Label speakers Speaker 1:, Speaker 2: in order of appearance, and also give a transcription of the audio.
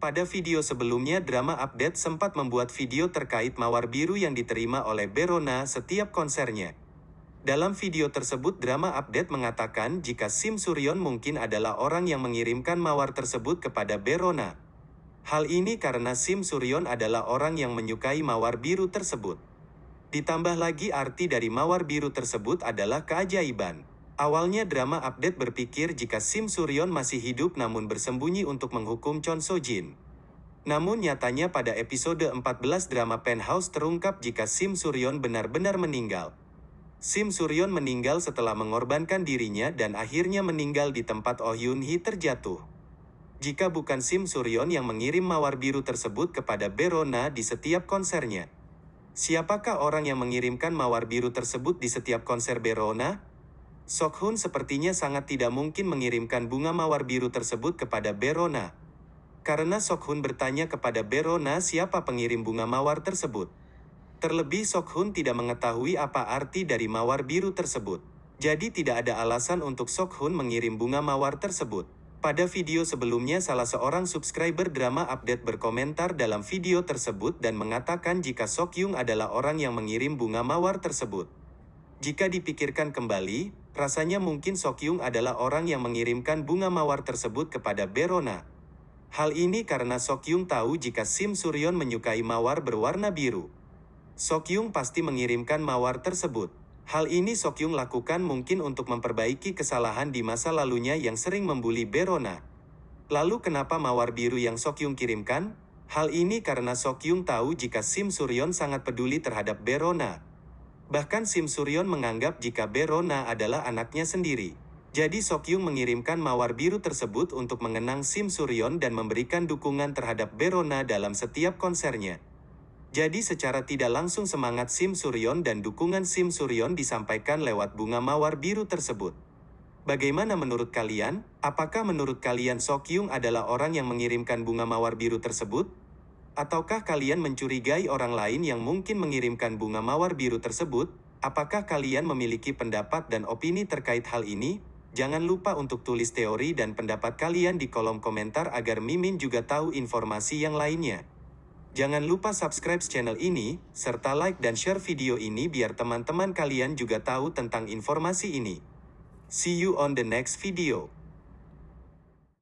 Speaker 1: Pada video sebelumnya Drama Update sempat membuat video terkait mawar biru yang diterima oleh Berona setiap konsernya. Dalam video tersebut Drama Update mengatakan jika Sim Suryon mungkin adalah orang yang mengirimkan mawar tersebut kepada Berona. Hal ini karena Sim Suryon adalah orang yang menyukai mawar biru tersebut. Ditambah lagi arti dari mawar biru tersebut adalah keajaiban. Awalnya drama update berpikir jika Sim Suryon masih hidup namun bersembunyi untuk menghukum Chon So Jin. Namun nyatanya pada episode 14 drama Penthouse terungkap jika Sim Suryon benar-benar meninggal. Sim Suryon meninggal setelah mengorbankan dirinya dan akhirnya meninggal di tempat Oh Yun Hee terjatuh. Jika bukan Sim Suryon yang mengirim mawar biru tersebut kepada Berona di setiap konsernya. Siapakah orang yang mengirimkan mawar biru tersebut di setiap konser Berona? Sokhun sepertinya sangat tidak mungkin mengirimkan bunga mawar biru tersebut kepada Berona. Karena Sokhun bertanya kepada Berona siapa pengirim bunga mawar tersebut. Terlebih Sokhun tidak mengetahui apa arti dari mawar biru tersebut. Jadi tidak ada alasan untuk Sokhun mengirim bunga mawar tersebut. Pada video sebelumnya salah seorang subscriber drama update berkomentar dalam video tersebut dan mengatakan jika Sokyung adalah orang yang mengirim bunga mawar tersebut. Jika dipikirkan kembali, rasanya mungkin Sokyung adalah orang yang mengirimkan bunga mawar tersebut kepada Berona. Hal ini karena Sokyung tahu jika Sim Suryon menyukai mawar berwarna biru. Sokyung pasti mengirimkan mawar tersebut. Hal ini Sokyung lakukan mungkin untuk memperbaiki kesalahan di masa lalunya yang sering membuli Berona. Lalu kenapa mawar biru yang Sokyung kirimkan? Hal ini karena Sokyung tahu jika Sim Suryon sangat peduli terhadap Berona. Bahkan Sim Suryon menganggap jika Berona adalah anaknya sendiri. Jadi Sokyung mengirimkan mawar biru tersebut untuk mengenang Sim Suryon dan memberikan dukungan terhadap Berona dalam setiap konsernya. Jadi secara tidak langsung semangat Sim Suryon dan dukungan Sim Suryon disampaikan lewat bunga mawar biru tersebut. Bagaimana menurut kalian? Apakah menurut kalian Sokyung adalah orang yang mengirimkan bunga mawar biru tersebut? Ataukah kalian mencurigai orang lain yang mungkin mengirimkan bunga mawar biru tersebut? Apakah kalian memiliki pendapat dan opini terkait hal ini? Jangan lupa untuk tulis teori dan pendapat kalian di kolom komentar agar Mimin juga tahu informasi yang lainnya. Jangan lupa subscribe channel ini, serta like dan share video ini biar teman-teman kalian juga tahu tentang informasi ini. See you on the next video.